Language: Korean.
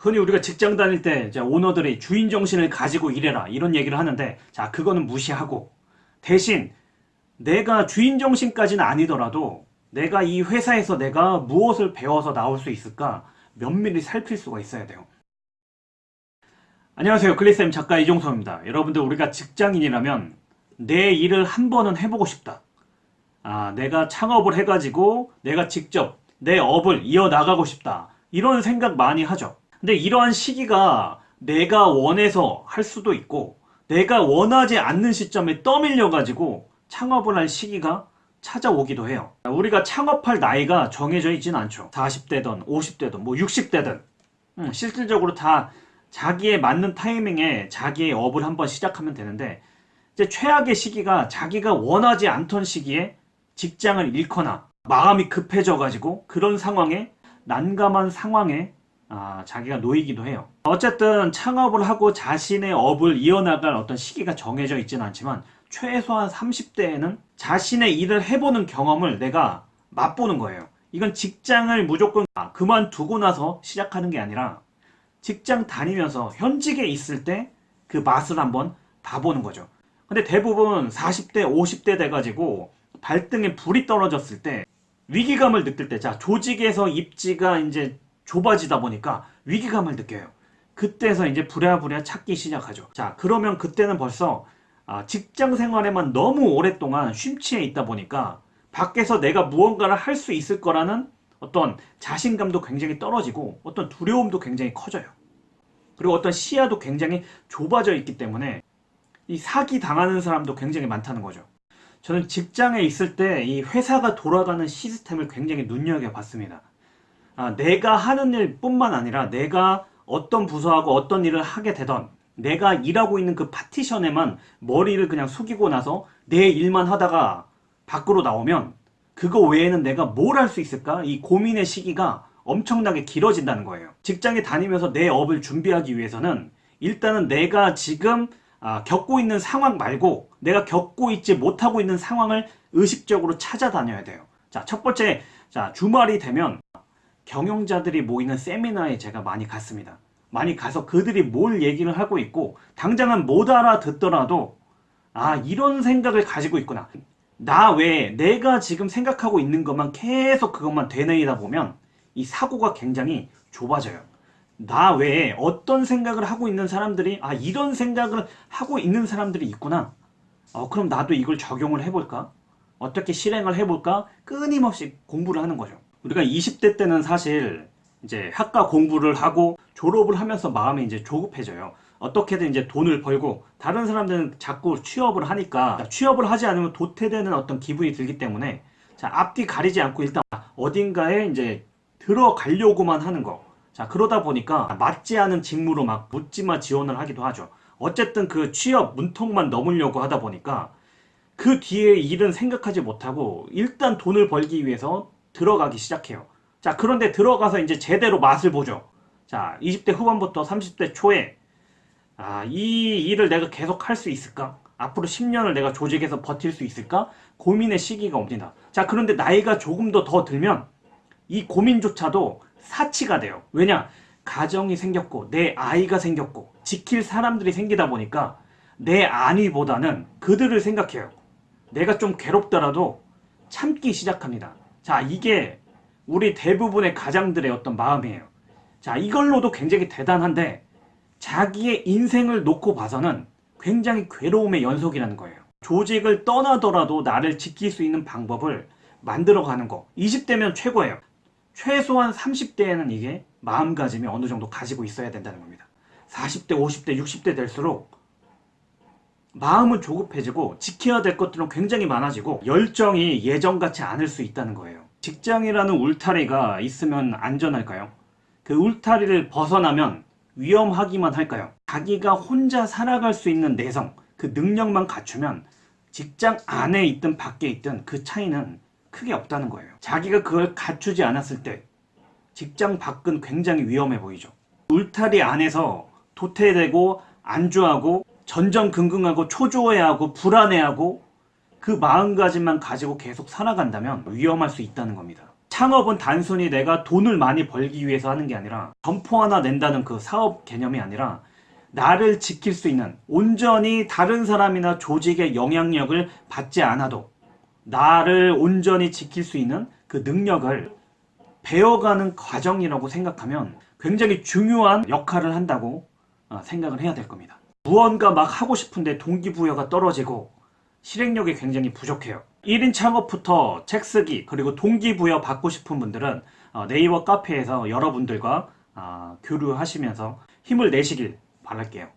흔히 우리가 직장 다닐 때 오너들이 주인 정신을 가지고 일해라 이런 얘기를 하는데 자 그거는 무시하고 대신 내가 주인 정신까지는 아니더라도 내가 이 회사에서 내가 무엇을 배워서 나올 수 있을까 면밀히 살필 수가 있어야 돼요. 안녕하세요. 글리쌤 작가 이종서입니다. 여러분들 우리가 직장인이라면 내 일을 한 번은 해보고 싶다. 아, 내가 창업을 해가지고 내가 직접 내 업을 이어나가고 싶다. 이런 생각 많이 하죠. 근데 이러한 시기가 내가 원해서 할 수도 있고 내가 원하지 않는 시점에 떠밀려 가지고 창업을 할 시기가 찾아오기도 해요. 우리가 창업할 나이가 정해져 있진 않죠. 40대든 50대든 뭐 60대든 음, 실질적으로 다 자기에 맞는 타이밍에 자기의 업을 한번 시작하면 되는데 이제 최악의 시기가 자기가 원하지 않던 시기에 직장을 잃거나 마음이 급해져 가지고 그런 상황에 난감한 상황에 아, 자기가 놓이기도 해요. 어쨌든 창업을 하고 자신의 업을 이어나갈 어떤 시기가 정해져 있지는 않지만 최소한 30대에는 자신의 일을 해보는 경험을 내가 맛보는 거예요. 이건 직장을 무조건 그만두고 나서 시작하는 게 아니라 직장 다니면서 현직에 있을 때 그 맛을 한번 봐보는 거죠. 근데 대부분 40대, 50대 돼가지고 발등에 불이 떨어졌을 때 위기감을 느낄 때, 자, 조직에서 입지가 이제 좁아지다 보니까 위기감을 느껴요. 그때서 이제 부랴부랴 찾기 시작하죠. 자, 그러면 그때는 벌써 아, 직장 생활에만 너무 오랫동안 쉼치해 있다 보니까 밖에서 내가 무언가를 할 수 있을 거라는 어떤 자신감도 굉장히 떨어지고 어떤 두려움도 굉장히 커져요. 그리고 어떤 시야도 굉장히 좁아져 있기 때문에 이 사기 당하는 사람도 굉장히 많다는 거죠. 저는 직장에 있을 때 이 회사가 돌아가는 시스템을 굉장히 눈여겨봤습니다. 아, 내가 하는 일뿐만 아니라 내가 어떤 부서하고 어떤 일을 하게 되던 내가 일하고 있는 그 파티션에만 머리를 그냥 숙이고 나서 내 일만 하다가 밖으로 나오면 그거 외에는 내가 뭘 할 수 있을까? 이 고민의 시기가 엄청나게 길어진다는 거예요. 직장에 다니면서 내 업을 준비하기 위해서는 일단은 내가 지금 아, 겪고 있는 상황 말고 내가 겪고 있지 못하고 있는 상황을 의식적으로 찾아다녀야 돼요. 자, 첫 번째, 자, 주말이 되면 경영자들이 모이는 세미나에 제가 많이 갔습니다. 많이 가서 그들이 뭘 얘기를 하고 있고 당장은 못 알아듣더라도 아 이런 생각을 가지고 있구나. 나 외에 내가 지금 생각하고 있는 것만 계속 그것만 되뇌이다 보면 이 사고가 굉장히 좁아져요. 나 외에 어떤 생각을 하고 있는 사람들이 아 이런 생각을 하고 있는 사람들이 있구나. 어, 그럼 나도 이걸 적용을 해볼까? 어떻게 실행을 해볼까? 끊임없이 공부를 하는 거죠 우리가 20대 때는 사실 이제 학과 공부를 하고 졸업을 하면서 마음이 이제 조급해져요. 어떻게든 이제 돈을 벌고 다른 사람들은 자꾸 취업을 하니까 취업을 하지 않으면 도태되는 어떤 기분이 들기 때문에 자 앞뒤 가리지 않고 일단 어딘가에 이제 들어가려고만 하는 거. 자 그러다 보니까 맞지 않은 직무로 막 묻지마 지원을 하기도 하죠. 어쨌든 그 취업 문턱만 넘으려고 하다 보니까 그 뒤에 일은 생각하지 못하고 일단 돈을 벌기 위해서 들어가기 시작해요. 자, 그런데 들어가서 이제 제대로 맛을 보죠. 자, 20대 후반부터 30대 초에 아, 이 일을 내가 계속 할 수 있을까? 앞으로 10년을 내가 조직에서 버틸 수 있을까? 고민의 시기가 옵니다. 자, 그런데 나이가 조금 더 더 들면 이 고민조차도 사치가 돼요. 왜냐? 가정이 생겼고 내 아이가 생겼고 지킬 사람들이 생기다 보니까 내 안위보다는 그들을 생각해요. 내가 좀 괴롭더라도 참기 시작합니다. 자, 이게 우리 대부분의 가장들의 어떤 마음이에요. 자, 이걸로도 굉장히 대단한데 자기의 인생을 놓고 봐서는 굉장히 괴로움의 연속이라는 거예요. 조직을 떠나더라도 나를 지킬 수 있는 방법을 만들어가는 거. 20대면 최고예요. 최소한 30대에는 이게 마음가짐이 어느 정도 가지고 있어야 된다는 겁니다. 40대, 50대, 60대 될수록 마음은 조급해지고 지켜야 될 것들은 굉장히 많아지고 열정이 예전같지 않을 수 있다는 거예요. 직장이라는 울타리가 있으면 안전할까요? 그 울타리를 벗어나면 위험하기만 할까요? 자기가 혼자 살아갈 수 있는 내성, 그 능력만 갖추면 직장 안에 있든 밖에 있든 그 차이는 크게 없다는 거예요. 자기가 그걸 갖추지 않았을 때 직장 밖은 굉장히 위험해 보이죠. 울타리 안에서 도태되고 안주하고 전전긍긍하고 초조해하고 불안해하고 그 마음가짐만 가지고 계속 살아간다면 위험할 수 있다는 겁니다. 창업은 단순히 내가 돈을 많이 벌기 위해서 하는 게 아니라 점포 하나 낸다는 그 사업 개념이 아니라 나를 지킬 수 있는 온전히 다른 사람이나 조직의 영향력을 받지 않아도 나를 온전히 지킬 수 있는 그 능력을 배워가는 과정이라고 생각하면 굉장히 중요한 역할을 한다고 어, 생각을 해야 될 겁니다. 무언가 막 하고 싶은데 동기부여가 떨어지고 실행력이 굉장히 부족해요. 1인 창업부터 책 쓰기 그리고 동기부여 받고 싶은 분들은 어, 네이버 카페에서 여러분들과 아, 교류하시면서 힘을 내시길 바랄게요.